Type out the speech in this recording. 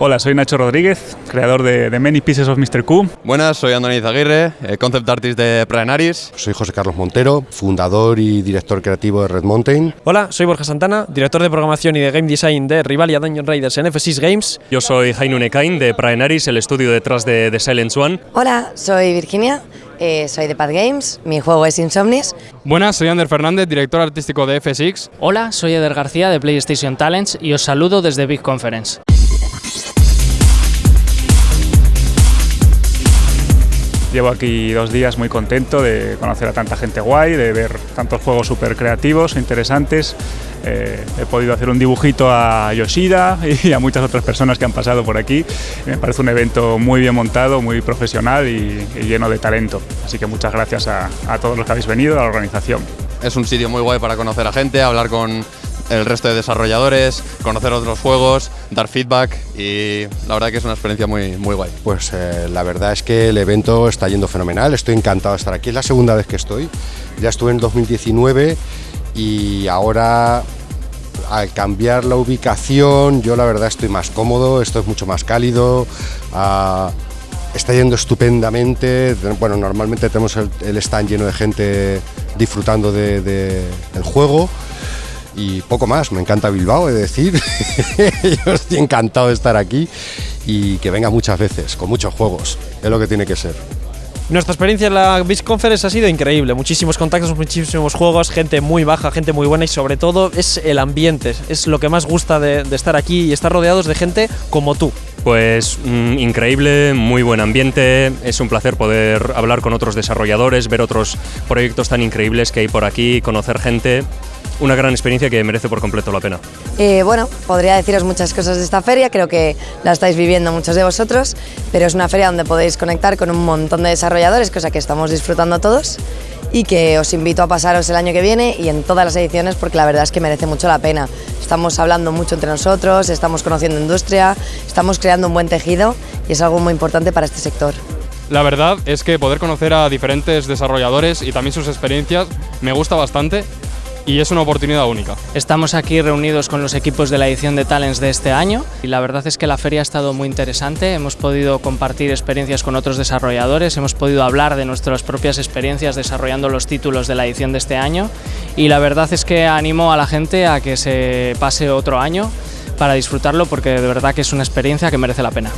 Hola, soy Nacho Rodríguez, creador de, de Many Pieces of Mr. Q. Buenas, soy Andoni Zaguirre, eh, concept artist de Praenaris. Soy José Carlos Montero, fundador y director creativo de Red Mountain. Hola, soy Borja Santana, director de programación y de game design de Rivalia Dungeon Raiders en F6 Games. Yo soy Jainu Nekain de Praenaris, el estudio detrás de The Silence One. Hola, soy Virginia, eh, soy de Pad Games, mi juego es Insomnis. Buenas, soy Ander Fernández, director artístico de F6. Hola, soy Eder García de PlayStation Talents y os saludo desde Big Conference. Llevo aquí dos días muy contento de conocer a tanta gente guay, de ver tantos juegos súper creativos, interesantes. Eh, he podido hacer un dibujito a Yoshida y a muchas otras personas que han pasado por aquí. Me parece un evento muy bien montado, muy profesional y, lleno de talento. Así que muchas gracias a todos los que habéis venido, a la organización. Es un sitio muy guay para conocer a gente, hablar con el resto de desarrolladores, conocer otros juegos, dar feedback y la verdad que es una experiencia muy, muy guay. Pues eh, la verdad es que el evento está yendo fenomenal, estoy encantado de estar aquí, es la segunda vez que estoy, ya estuve en 2019 y ahora al cambiar la ubicación yo la verdad estoy más cómodo, esto es mucho más cálido, uh, está yendo estupendamente, bueno normalmente tenemos el, el stand lleno de gente disfrutando de, de, del juego y poco más. Me encanta Bilbao, he de decir. Yo estoy encantado de estar aquí y que venga muchas veces, con muchos juegos. Es lo que tiene que ser. Nuestra experiencia en la Beach Conference ha sido increíble, muchísimos contactos, muchísimos juegos, gente muy baja, gente muy buena y sobre todo es el ambiente, es lo que más gusta de, de estar aquí y estar rodeados de gente como tú. Pues mmm, increíble, muy buen ambiente, es un placer poder hablar con otros desarrolladores, ver otros proyectos tan increíbles que hay por aquí, conocer gente una gran experiencia que merece por completo la pena. Eh, bueno, podría deciros muchas cosas de esta feria, creo que la estáis viviendo muchos de vosotros, pero es una feria donde podéis conectar con un montón de desarrolladores, cosa que estamos disfrutando todos y que os invito a pasaros el año que viene y en todas las ediciones porque la verdad es que merece mucho la pena. Estamos hablando mucho entre nosotros, estamos conociendo industria, estamos creando un buen tejido y es algo muy importante para este sector. La verdad es que poder conocer a diferentes desarrolladores y también sus experiencias me gusta bastante y es una oportunidad única. Estamos aquí reunidos con los equipos de la edición de Talents de este año y la verdad es que la feria ha estado muy interesante, hemos podido compartir experiencias con otros desarrolladores, hemos podido hablar de nuestras propias experiencias desarrollando los títulos de la edición de este año y la verdad es que animo a la gente a que se pase otro año para disfrutarlo porque de verdad que es una experiencia que merece la pena.